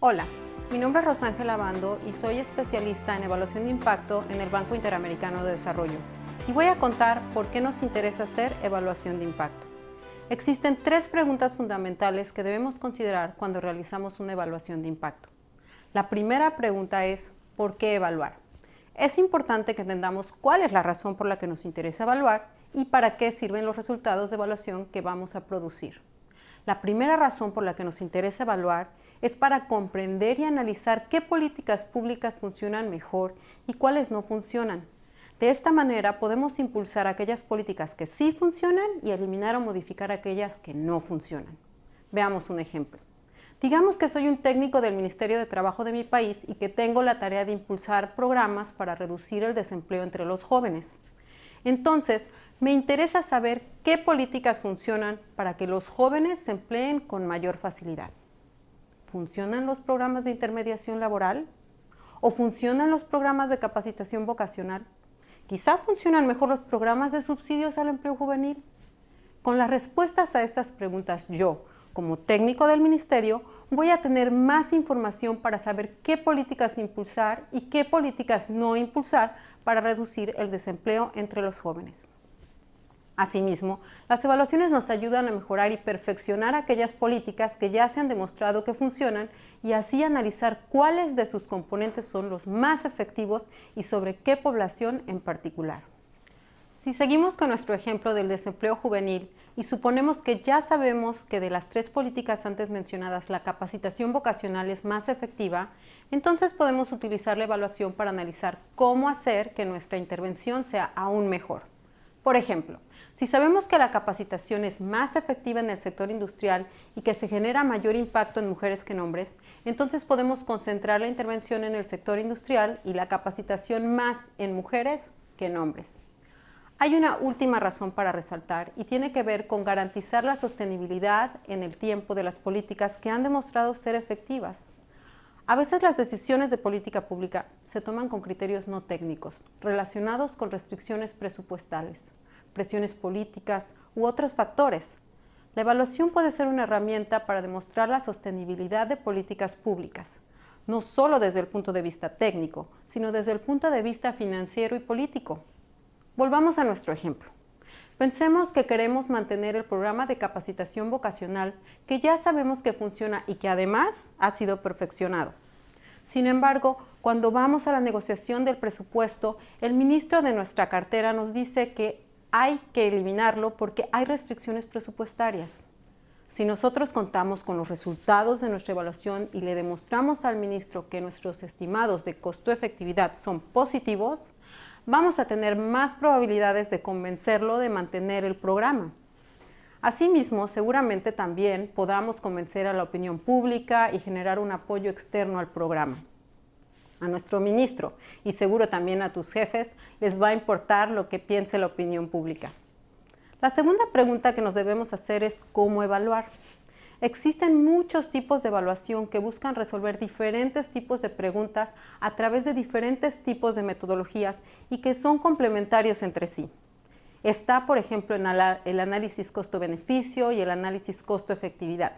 Hola, mi nombre es Rosángela Bando y soy especialista en evaluación de impacto en el Banco Interamericano de Desarrollo y voy a contar por qué nos interesa hacer evaluación de impacto. Existen tres preguntas fundamentales que debemos considerar cuando realizamos una evaluación de impacto. La primera pregunta es, ¿por qué evaluar? Es importante que entendamos cuál es la razón por la que nos interesa evaluar y para qué sirven los resultados de evaluación que vamos a producir. La primera razón por la que nos interesa evaluar es para comprender y analizar qué políticas públicas funcionan mejor y cuáles no funcionan. De esta manera podemos impulsar aquellas políticas que sí funcionan y eliminar o modificar aquellas que no funcionan. Veamos un ejemplo. Digamos que soy un técnico del Ministerio de Trabajo de mi país y que tengo la tarea de impulsar programas para reducir el desempleo entre los jóvenes. Entonces, me interesa saber qué políticas funcionan para que los jóvenes se empleen con mayor facilidad. ¿Funcionan los programas de intermediación laboral? ¿O funcionan los programas de capacitación vocacional? Quizá funcionan mejor los programas de subsidios al empleo juvenil. Con las respuestas a estas preguntas yo, como técnico del ministerio, voy a tener más información para saber qué políticas impulsar y qué políticas no impulsar para reducir el desempleo entre los jóvenes. Asimismo, las evaluaciones nos ayudan a mejorar y perfeccionar aquellas políticas que ya se han demostrado que funcionan y así analizar cuáles de sus componentes son los más efectivos y sobre qué población en particular. Si seguimos con nuestro ejemplo del desempleo juvenil y suponemos que ya sabemos que de las tres políticas antes mencionadas la capacitación vocacional es más efectiva, entonces podemos utilizar la evaluación para analizar cómo hacer que nuestra intervención sea aún mejor. Por ejemplo, si sabemos que la capacitación es más efectiva en el sector industrial y que se genera mayor impacto en mujeres que en hombres, entonces podemos concentrar la intervención en el sector industrial y la capacitación más en mujeres que en hombres. Hay una última razón para resaltar y tiene que ver con garantizar la sostenibilidad en el tiempo de las políticas que han demostrado ser efectivas. A veces las decisiones de política pública se toman con criterios no técnicos, relacionados con restricciones presupuestales presiones políticas u otros factores. La evaluación puede ser una herramienta para demostrar la sostenibilidad de políticas públicas, no solo desde el punto de vista técnico, sino desde el punto de vista financiero y político. Volvamos a nuestro ejemplo. Pensemos que queremos mantener el programa de capacitación vocacional que ya sabemos que funciona y que además ha sido perfeccionado. Sin embargo, cuando vamos a la negociación del presupuesto, el ministro de nuestra cartera nos dice que hay que eliminarlo porque hay restricciones presupuestarias. Si nosotros contamos con los resultados de nuestra evaluación y le demostramos al ministro que nuestros estimados de costo-efectividad son positivos, vamos a tener más probabilidades de convencerlo de mantener el programa. Asimismo, seguramente también podamos convencer a la opinión pública y generar un apoyo externo al programa a nuestro ministro y seguro también a tus jefes les va a importar lo que piense la opinión pública. La segunda pregunta que nos debemos hacer es cómo evaluar. Existen muchos tipos de evaluación que buscan resolver diferentes tipos de preguntas a través de diferentes tipos de metodologías y que son complementarios entre sí. Está, por ejemplo, en el análisis costo-beneficio y el análisis costo-efectividad.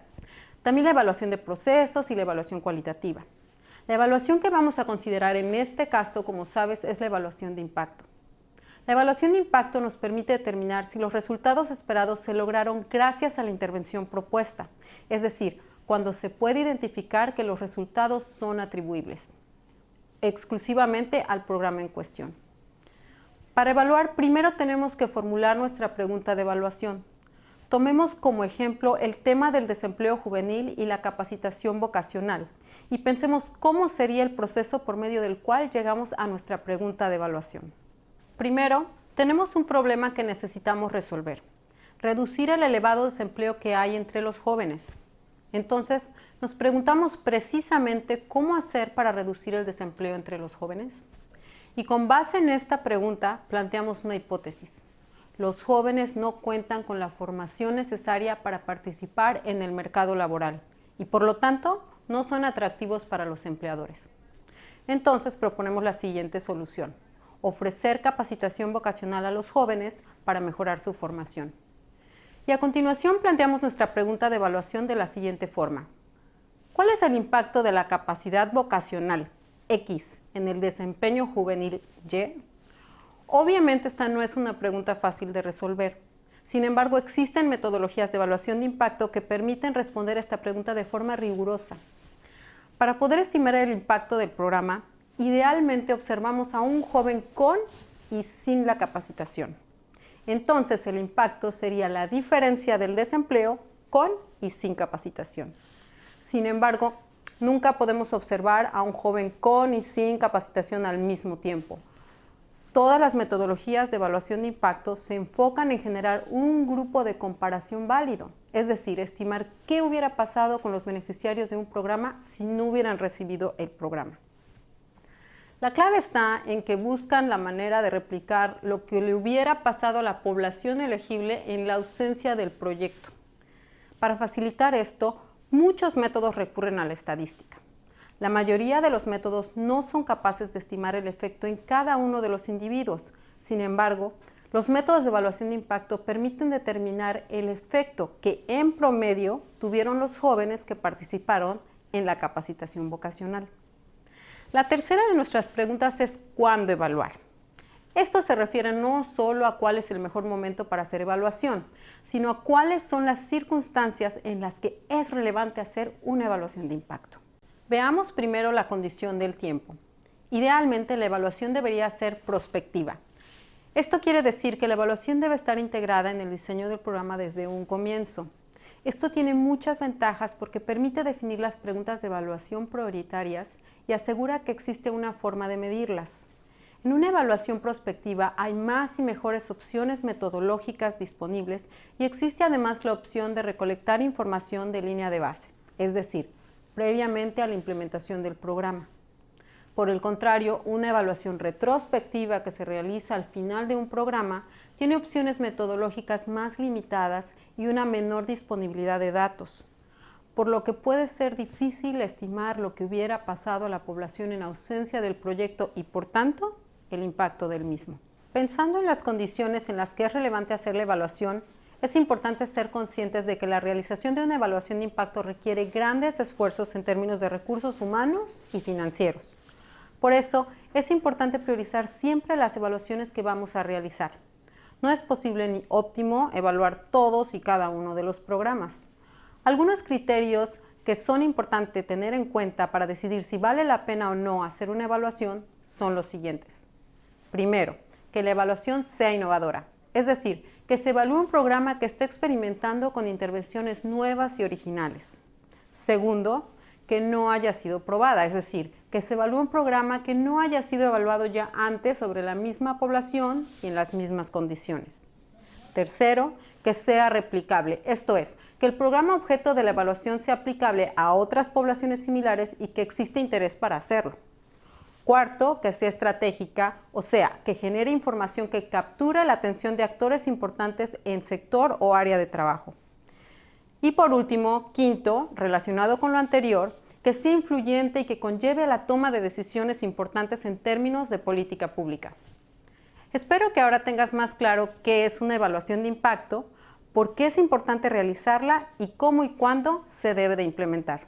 También la evaluación de procesos y la evaluación cualitativa. La evaluación que vamos a considerar en este caso, como sabes, es la evaluación de impacto. La evaluación de impacto nos permite determinar si los resultados esperados se lograron gracias a la intervención propuesta, es decir, cuando se puede identificar que los resultados son atribuibles exclusivamente al programa en cuestión. Para evaluar, primero tenemos que formular nuestra pregunta de evaluación. Tomemos como ejemplo el tema del desempleo juvenil y la capacitación vocacional, y pensemos cómo sería el proceso por medio del cual llegamos a nuestra pregunta de evaluación. Primero, tenemos un problema que necesitamos resolver, reducir el elevado desempleo que hay entre los jóvenes. Entonces, nos preguntamos precisamente cómo hacer para reducir el desempleo entre los jóvenes. Y con base en esta pregunta, planteamos una hipótesis. Los jóvenes no cuentan con la formación necesaria para participar en el mercado laboral y por lo tanto no son atractivos para los empleadores. Entonces proponemos la siguiente solución, ofrecer capacitación vocacional a los jóvenes para mejorar su formación. Y a continuación planteamos nuestra pregunta de evaluación de la siguiente forma. ¿Cuál es el impacto de la capacidad vocacional X en el desempeño juvenil Y? Obviamente esta no es una pregunta fácil de resolver. Sin embargo, existen metodologías de evaluación de impacto que permiten responder a esta pregunta de forma rigurosa. Para poder estimar el impacto del programa, idealmente observamos a un joven con y sin la capacitación. Entonces el impacto sería la diferencia del desempleo con y sin capacitación. Sin embargo, nunca podemos observar a un joven con y sin capacitación al mismo tiempo. Todas las metodologías de evaluación de impacto se enfocan en generar un grupo de comparación válido, es decir, estimar qué hubiera pasado con los beneficiarios de un programa si no hubieran recibido el programa. La clave está en que buscan la manera de replicar lo que le hubiera pasado a la población elegible en la ausencia del proyecto. Para facilitar esto, muchos métodos recurren a la estadística. La mayoría de los métodos no son capaces de estimar el efecto en cada uno de los individuos. Sin embargo, los métodos de evaluación de impacto permiten determinar el efecto que en promedio tuvieron los jóvenes que participaron en la capacitación vocacional. La tercera de nuestras preguntas es ¿cuándo evaluar? Esto se refiere no solo a cuál es el mejor momento para hacer evaluación, sino a cuáles son las circunstancias en las que es relevante hacer una evaluación de impacto. Veamos primero la condición del tiempo. Idealmente la evaluación debería ser prospectiva. Esto quiere decir que la evaluación debe estar integrada en el diseño del programa desde un comienzo. Esto tiene muchas ventajas porque permite definir las preguntas de evaluación prioritarias y asegura que existe una forma de medirlas. En una evaluación prospectiva hay más y mejores opciones metodológicas disponibles y existe además la opción de recolectar información de línea de base, es decir, previamente a la implementación del programa. Por el contrario, una evaluación retrospectiva que se realiza al final de un programa tiene opciones metodológicas más limitadas y una menor disponibilidad de datos, por lo que puede ser difícil estimar lo que hubiera pasado a la población en ausencia del proyecto y, por tanto, el impacto del mismo. Pensando en las condiciones en las que es relevante hacer la evaluación, es importante ser conscientes de que la realización de una evaluación de impacto requiere grandes esfuerzos en términos de recursos humanos y financieros. Por eso, es importante priorizar siempre las evaluaciones que vamos a realizar. No es posible ni óptimo evaluar todos y cada uno de los programas. Algunos criterios que son importantes tener en cuenta para decidir si vale la pena o no hacer una evaluación son los siguientes. Primero, que la evaluación sea innovadora, es decir, que se evalúe un programa que esté experimentando con intervenciones nuevas y originales. Segundo, que no haya sido probada, es decir, que se evalúe un programa que no haya sido evaluado ya antes sobre la misma población y en las mismas condiciones. Tercero, que sea replicable, esto es, que el programa objeto de la evaluación sea aplicable a otras poblaciones similares y que existe interés para hacerlo. Cuarto, que sea estratégica, o sea, que genere información que capture la atención de actores importantes en sector o área de trabajo. Y por último, quinto, relacionado con lo anterior, que sea influyente y que conlleve a la toma de decisiones importantes en términos de política pública. Espero que ahora tengas más claro qué es una evaluación de impacto, por qué es importante realizarla y cómo y cuándo se debe de implementar.